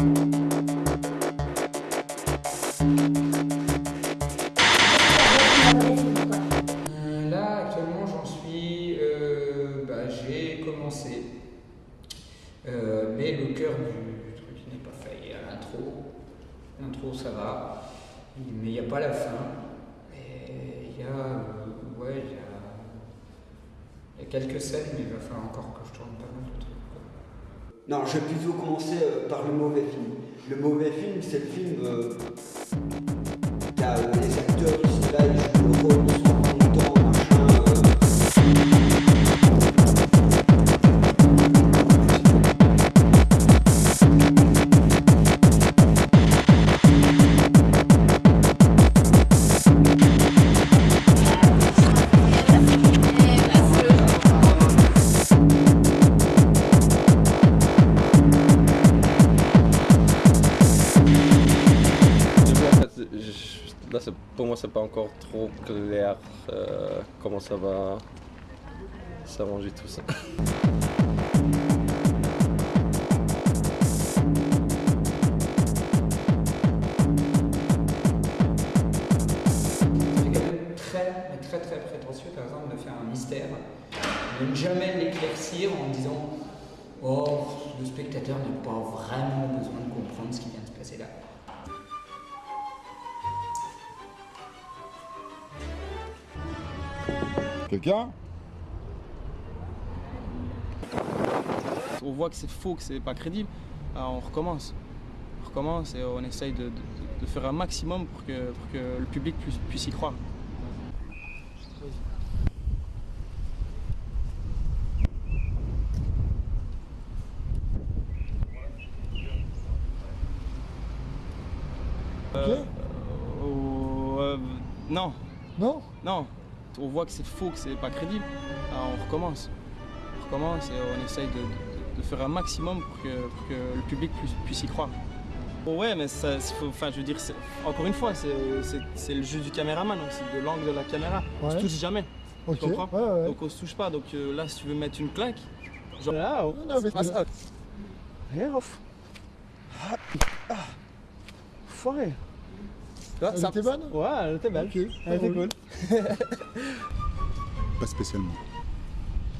Euh, là, actuellement, j'en suis... Euh, bah, J'ai commencé, euh, mais le cœur du truc n'est pas fait. Il y a l'intro, l'intro ça va, mais il n'y a pas la fin. Il y a... Ouais, il y a, il y a quelques scènes, mais il va falloir encore que je tourne pas mal de trucs. Non, je vais plutôt commencer euh, par le mauvais film. Le mauvais film, c'est le film là, pour moi, c'est pas encore trop clair euh, comment ça va s'arranger tout ça. Très, très très prétentieux, par exemple, de faire un mystère, de ne jamais l'éclaircir en disant Oh, le spectateur n'a pas vraiment besoin de comprendre ce qui vient de se passer là. Quelqu'un On voit que c'est faux, que c'est pas crédible. Alors on recommence. On recommence et on essaye de, de- de faire un maximum pour que, pour que le public puisse, puisse y croire. Euh, euh, euh, non, Non? Non. On voit que c'est faux, que c'est pas crédible. Alors on recommence. On recommence et on essaye de, de- de faire un maximum pour que, pour que le public puisse, puisse y croire. Bon, ouais, mais ça, enfin, je veux dire, encore une fois, c'est c'est- c'est le jeu du caméraman, donc c'est de l'angle de la caméra. On Ouais. se touche jamais, Ok. tu comprends Ouais, ouais. Donc on se touche pas. Donc euh, là, si tu veux mettre une claque, genre là, oh, Non, mais-. Rien off. Ah, ah. Foiré. Elle était bonne Ouais, elle était belle. Ok, Elle était ça cool. Pas spécialement.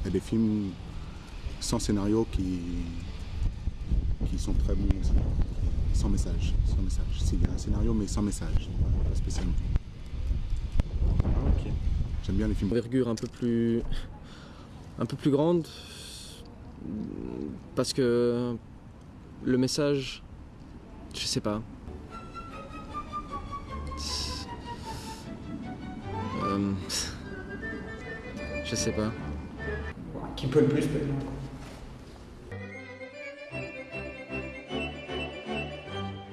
Il y a des films sans scénario qui, qui sont très bons aussi. Sans message. Sans message. S'il y a un scénario, mais sans message. Pas spécialement. J'aime bien les films. envergure un peu plus un peu plus grande parce que le message je sais pas je sais pas Qui peut le plus peut le moins. quoi.